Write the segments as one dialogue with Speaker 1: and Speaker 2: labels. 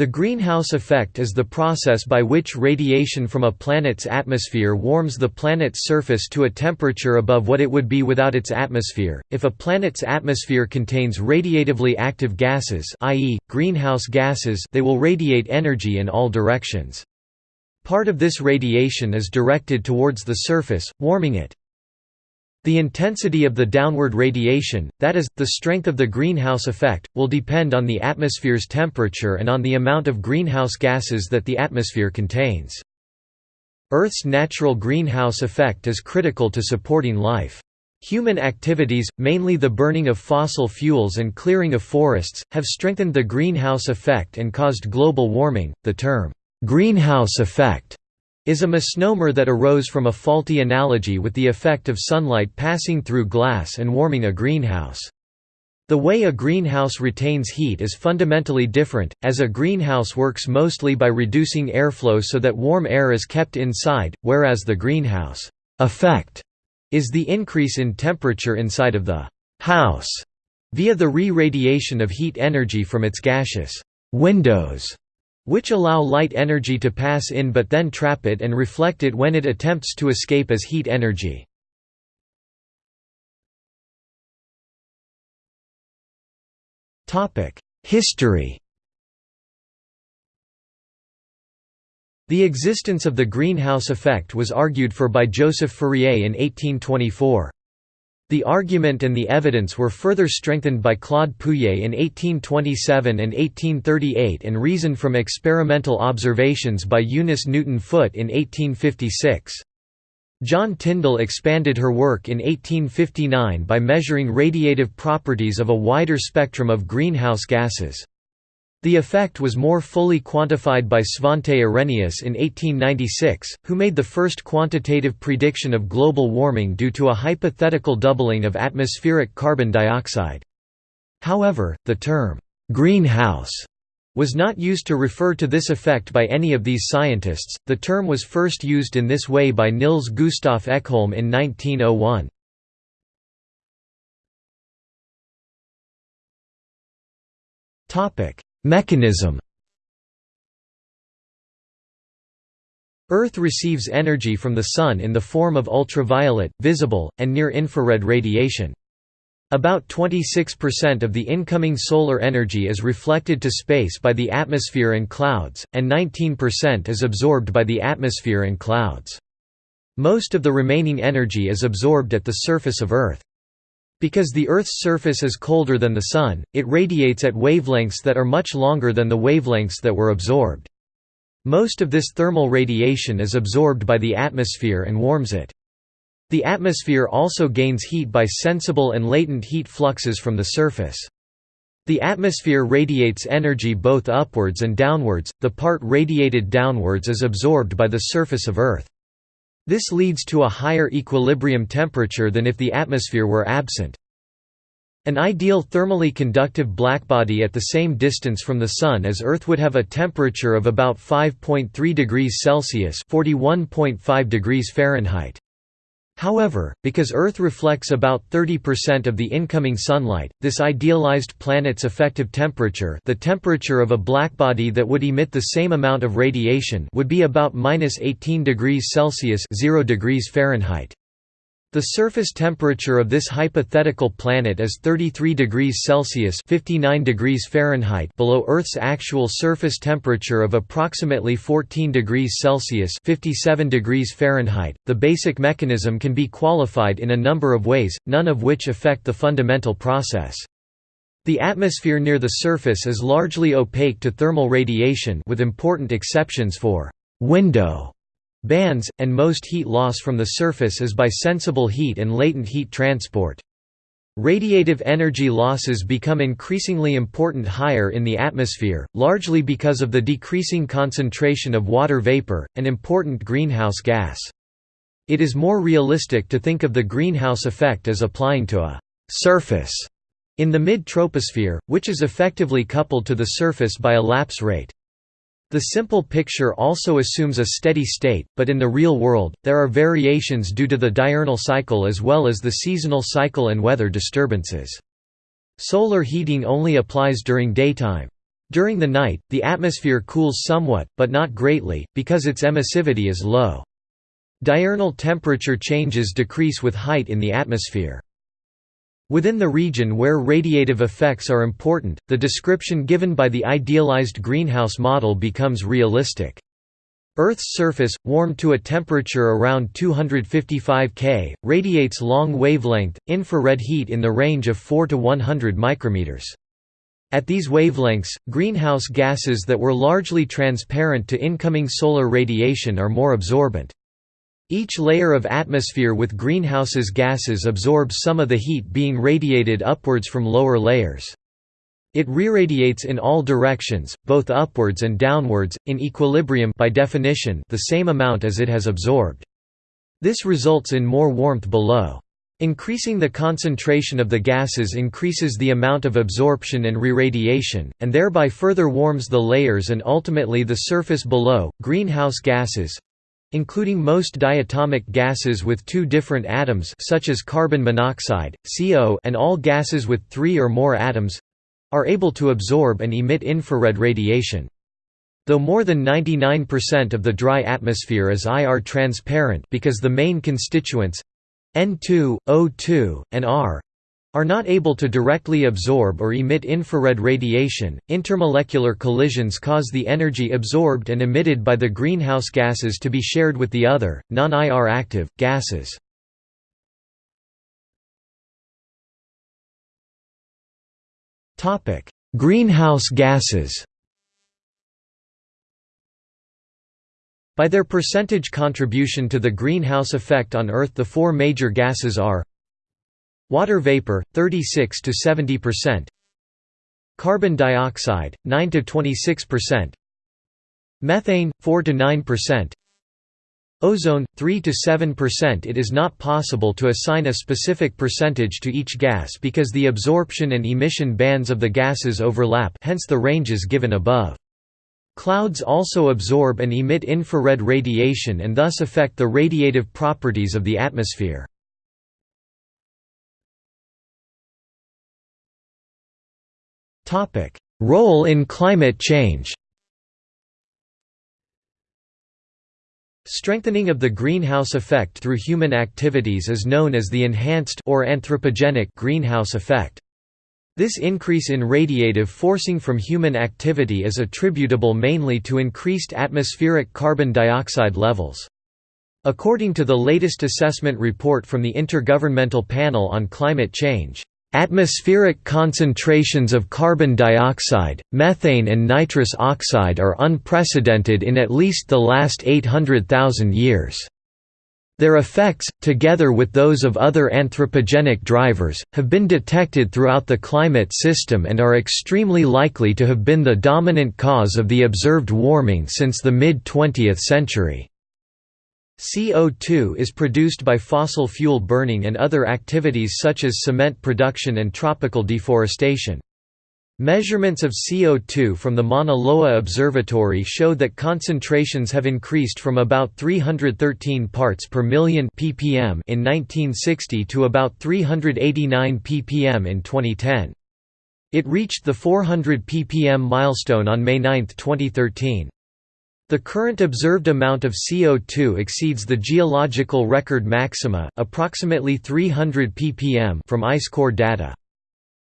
Speaker 1: The greenhouse effect is the process by which radiation from a planet's atmosphere warms the planet's surface to a temperature above what it would be without its atmosphere. If a planet's atmosphere contains radiatively active gases, i.e., greenhouse gases, they will radiate energy in all directions. Part of this radiation is directed towards the surface, warming it. The intensity of the downward radiation, that is, the strength of the greenhouse effect, will depend on the atmosphere's temperature and on the amount of greenhouse gases that the atmosphere contains. Earth's natural greenhouse effect is critical to supporting life. Human activities, mainly the burning of fossil fuels and clearing of forests, have strengthened the greenhouse effect and caused global warming. The term, greenhouse effect is a misnomer that arose from a faulty analogy with the effect of sunlight passing through glass and warming a greenhouse. The way a greenhouse retains heat is fundamentally different, as a greenhouse works mostly by reducing airflow so that warm air is kept inside, whereas the greenhouse effect is the increase in temperature inside of the house via the re-radiation of heat energy from its gaseous windows which allow light energy to pass in but then trap it and reflect it when it attempts to escape as heat energy. History The existence of the greenhouse effect was argued for by Joseph Fourier in 1824. The argument and the evidence were further strengthened by Claude Pouillet in 1827 and 1838 and reasoned from experimental observations by Eunice Newton Foote in 1856. John Tyndall expanded her work in 1859 by measuring radiative properties of a wider spectrum of greenhouse gases. The effect was more fully quantified by Svante Arrhenius in 1896, who made the first quantitative prediction of global warming due to a hypothetical doubling of atmospheric carbon dioxide. However, the term, "'greenhouse' was not used to refer to this effect by any of these scientists, the term was first used in this way by Nils Gustav Ekholm in 1901. Topic Mechanism Earth receives energy from the Sun in the form of ultraviolet, visible, and near-infrared radiation. About 26% of the incoming solar energy is reflected to space by the atmosphere and clouds, and 19% is absorbed by the atmosphere and clouds. Most of the remaining energy is absorbed at the surface of Earth. Because the Earth's surface is colder than the Sun, it radiates at wavelengths that are much longer than the wavelengths that were absorbed. Most of this thermal radiation is absorbed by the atmosphere and warms it. The atmosphere also gains heat by sensible and latent heat fluxes from the surface. The atmosphere radiates energy both upwards and downwards, the part radiated downwards is absorbed by the surface of Earth. This leads to a higher equilibrium temperature than if the atmosphere were absent. An ideal thermally conductive blackbody at the same distance from the Sun as Earth would have a temperature of about 5.3 degrees Celsius (41.5 degrees Fahrenheit). However, because Earth reflects about 30% of the incoming sunlight, this idealized planet's effective temperature the temperature of a blackbody that would emit the same amount of radiation would be about 18 degrees Celsius 0 degrees Fahrenheit. The surface temperature of this hypothetical planet is 33 degrees Celsius (59 degrees Fahrenheit) below Earth's actual surface temperature of approximately 14 degrees Celsius (57 degrees Fahrenheit). The basic mechanism can be qualified in a number of ways, none of which affect the fundamental process. The atmosphere near the surface is largely opaque to thermal radiation with important exceptions for window bands, and most heat loss from the surface is by sensible heat and latent heat transport. Radiative energy losses become increasingly important higher in the atmosphere, largely because of the decreasing concentration of water vapor, an important greenhouse gas. It is more realistic to think of the greenhouse effect as applying to a «surface» in the mid-troposphere, which is effectively coupled to the surface by a lapse rate. The simple picture also assumes a steady state, but in the real world, there are variations due to the diurnal cycle as well as the seasonal cycle and weather disturbances. Solar heating only applies during daytime. During the night, the atmosphere cools somewhat, but not greatly, because its emissivity is low. Diurnal temperature changes decrease with height in the atmosphere. Within the region where radiative effects are important, the description given by the idealized greenhouse model becomes realistic. Earth's surface, warmed to a temperature around 255 K, radiates long wavelength, infrared heat in the range of 4 to 100 micrometers. At these wavelengths, greenhouse gases that were largely transparent to incoming solar radiation are more absorbent. Each layer of atmosphere with greenhouse's gases absorbs some of the heat being radiated upwards from lower layers. It re-radiates in all directions, both upwards and downwards, in equilibrium by definition the same amount as it has absorbed. This results in more warmth below. Increasing the concentration of the gases increases the amount of absorption and re-radiation, and thereby further warms the layers and ultimately the surface below. Greenhouse gases, including most diatomic gases with two different atoms such as carbon monoxide, CO and all gases with three or more atoms—are able to absorb and emit infrared radiation. Though more than 99% of the dry atmosphere is IR transparent because the main constituents N2, O2, and Ar are not able to directly absorb or emit infrared radiation. Intermolecular collisions cause the energy absorbed and emitted by the greenhouse gases to be shared with the other, non IR active, gases. greenhouse gases By their percentage contribution to the greenhouse effect on Earth the four major gases are Water vapor 36 to 70%. Carbon dioxide 9 to 26%. Methane 4 to 9%. Ozone 3 to 7% It is not possible to assign a specific percentage to each gas because the absorption and emission bands of the gases overlap hence the ranges given above. Clouds also absorb and emit infrared radiation and thus affect the radiative properties of the atmosphere. Role in climate change Strengthening of the greenhouse effect through human activities is known as the enhanced or anthropogenic greenhouse effect. This increase in radiative forcing from human activity is attributable mainly to increased atmospheric carbon dioxide levels. According to the latest assessment report from the Intergovernmental Panel on Climate Change, Atmospheric concentrations of carbon dioxide, methane and nitrous oxide are unprecedented in at least the last 800,000 years. Their effects, together with those of other anthropogenic drivers, have been detected throughout the climate system and are extremely likely to have been the dominant cause of the observed warming since the mid-20th century. CO2 is produced by fossil fuel burning and other activities such as cement production and tropical deforestation. Measurements of CO2 from the Mauna Loa Observatory show that concentrations have increased from about 313 parts per million ppm in 1960 to about 389 ppm in 2010. It reached the 400 ppm milestone on May 9, 2013. The current observed amount of CO2 exceeds the geological record maxima, approximately 300 ppm from ice core data.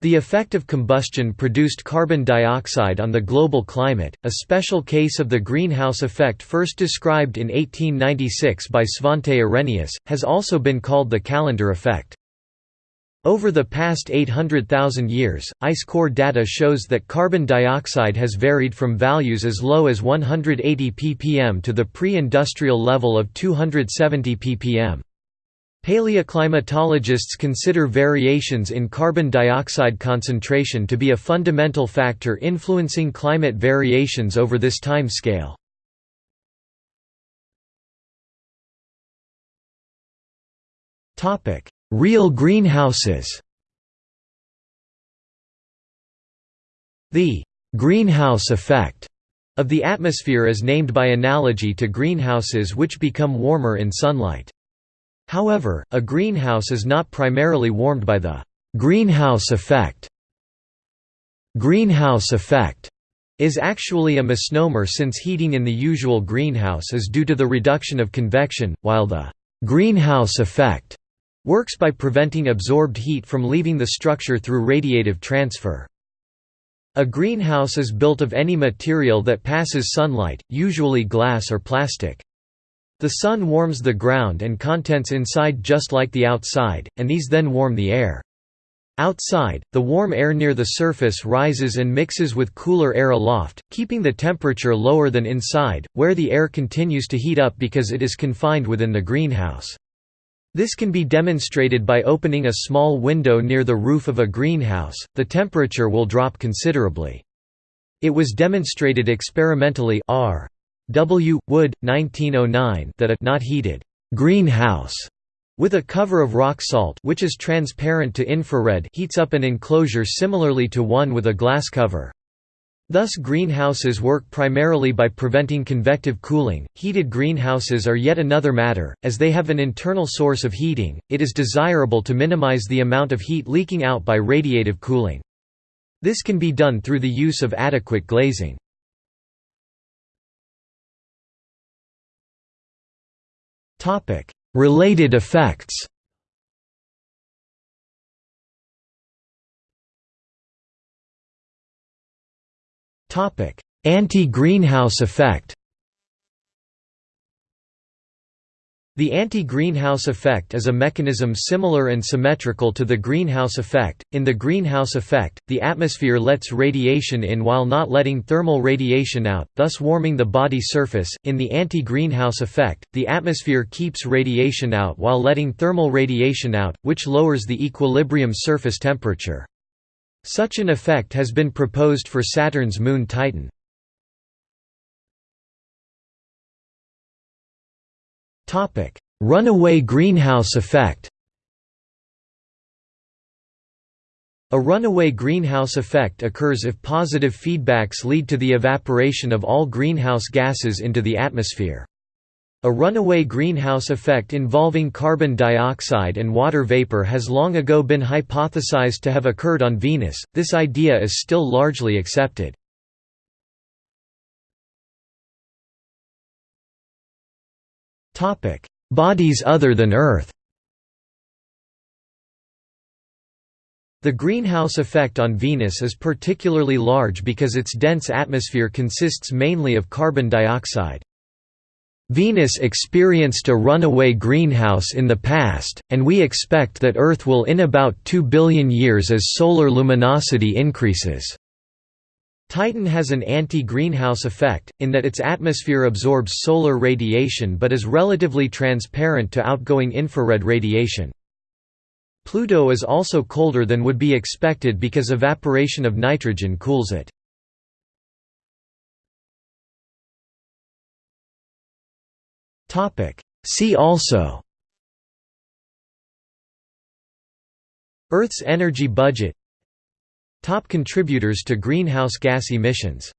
Speaker 1: The effect of combustion produced carbon dioxide on the global climate, a special case of the greenhouse effect first described in 1896 by Svante Arrhenius, has also been called the Callendar effect. Over the past 800,000 years, ice core data shows that carbon dioxide has varied from values as low as 180 ppm to the pre-industrial level of 270 ppm. Paleoclimatologists consider variations in carbon dioxide concentration to be a fundamental factor influencing climate variations over this time scale. Real greenhouses The «greenhouse effect» of the atmosphere is named by analogy to greenhouses which become warmer in sunlight. However, a greenhouse is not primarily warmed by the «greenhouse effect». Greenhouse effect is actually a misnomer since heating in the usual greenhouse is due to the reduction of convection, while the greenhouse effect works by preventing absorbed heat from leaving the structure through radiative transfer. A greenhouse is built of any material that passes sunlight, usually glass or plastic. The sun warms the ground and contents inside just like the outside, and these then warm the air. Outside, the warm air near the surface rises and mixes with cooler air aloft, keeping the temperature lower than inside, where the air continues to heat up because it is confined within the greenhouse. This can be demonstrated by opening a small window near the roof of a greenhouse, the temperature will drop considerably. It was demonstrated experimentally R. W. Wood, 1909 that a not heated greenhouse with a cover of rock salt which is transparent to infrared heats up an enclosure similarly to one with a glass cover. Thus greenhouses work primarily by preventing convective cooling. Heated greenhouses are yet another matter, as they have an internal source of heating, it is desirable to minimize the amount of heat leaking out by radiative cooling. This can be done through the use of adequate glazing. Related effects Anti-greenhouse effect The anti-greenhouse effect is a mechanism similar and symmetrical to the greenhouse effect. In the greenhouse effect, the atmosphere lets radiation in while not letting thermal radiation out, thus warming the body surface. In the anti-greenhouse effect, the atmosphere keeps radiation out while letting thermal radiation out, which lowers the equilibrium surface temperature. Such an effect has been proposed for Saturn's moon Titan. Runaway greenhouse effect A runaway greenhouse effect occurs if positive feedbacks lead to the evaporation of all greenhouse gases into the atmosphere. A runaway greenhouse effect involving carbon dioxide and water vapor has long ago been hypothesized to have occurred on Venus, this idea is still largely accepted. Bodies other than Earth The greenhouse effect on Venus is particularly large because its dense atmosphere consists mainly of carbon dioxide. Venus experienced a runaway greenhouse in the past, and we expect that Earth will in about 2 billion years as solar luminosity increases. Titan has an anti-greenhouse effect, in that its atmosphere absorbs solar radiation but is relatively transparent to outgoing infrared radiation. Pluto is also colder than would be expected because evaporation of nitrogen cools it. Topic. See also. Earth's energy budget. Top contributors to greenhouse gas emissions